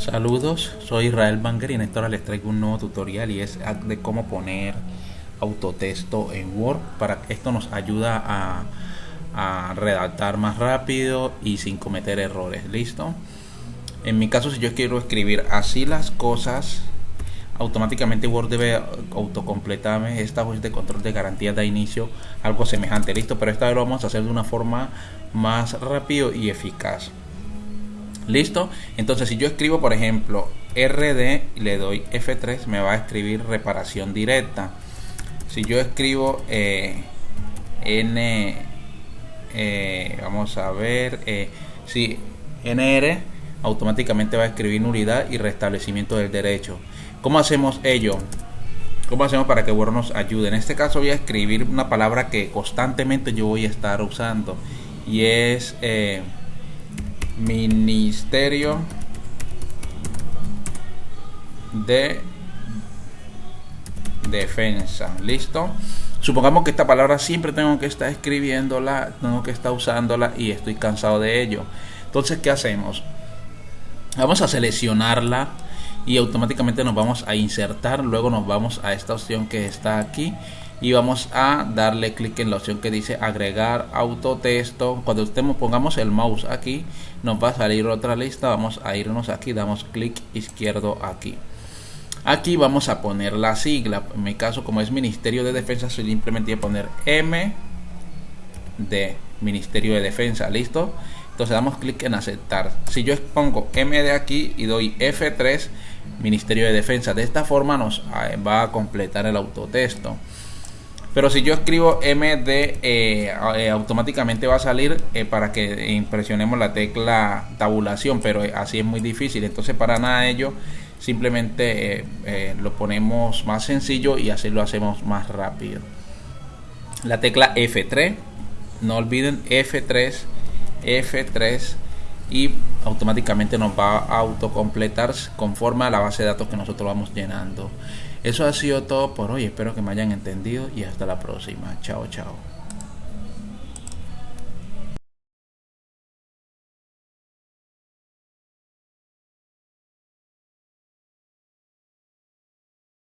Saludos, soy Israel Banger y en esta hora les traigo un nuevo tutorial y es de cómo poner autotexto en Word para esto nos ayuda a, a redactar más rápido y sin cometer errores, ¿listo? En mi caso si yo quiero escribir así las cosas automáticamente Word debe autocompletarme. Esta voz de control de garantía de inicio algo semejante. Listo pero esta vez lo vamos a hacer de una forma más rápido y eficaz listo entonces si yo escribo por ejemplo rd y le doy f3 me va a escribir reparación directa si yo escribo eh, n eh, vamos a ver eh, si nr automáticamente va a escribir nulidad y restablecimiento del derecho ¿Cómo hacemos ello? ¿Cómo hacemos para que Word nos ayude? En este caso voy a escribir una palabra que constantemente yo voy a estar usando y es Ministerio de Defensa. ¿Listo? Supongamos que esta palabra siempre tengo que estar escribiéndola, tengo que estar usándola y estoy cansado de ello. Entonces, ¿qué hacemos? Vamos a seleccionarla y automáticamente nos vamos a insertar luego nos vamos a esta opción que está aquí y vamos a darle clic en la opción que dice agregar autotexto. Cuando estemos pongamos el mouse aquí nos va a salir otra lista. Vamos a irnos aquí damos clic izquierdo aquí. Aquí vamos a poner la sigla. En mi caso como es Ministerio de Defensa simplemente voy a poner M de Ministerio de Defensa listo entonces damos clic en aceptar. Si yo pongo M de aquí y doy F3 Ministerio de Defensa. De esta forma nos ah, va a completar el autotexto. Pero si yo escribo MD, eh, eh, automáticamente va a salir eh, para que impresionemos la tecla tabulación, pero así es muy difícil. Entonces, para nada de ello, simplemente lo ponemos más sencillo y así lo hacemos más rápido. La tecla F3, no olviden F3, F3 y automáticamente nos va a autocompletar conforme a la base de datos que nosotros vamos llenando. Eso ha sido todo por hoy, espero que me hayan entendido y hasta la próxima. Chao, chao.